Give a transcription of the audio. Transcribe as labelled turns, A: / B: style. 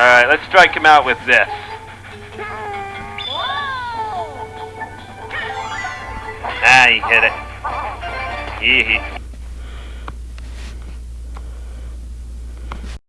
A: Alright, let's strike him out with this. Ah, he hit it. He, he.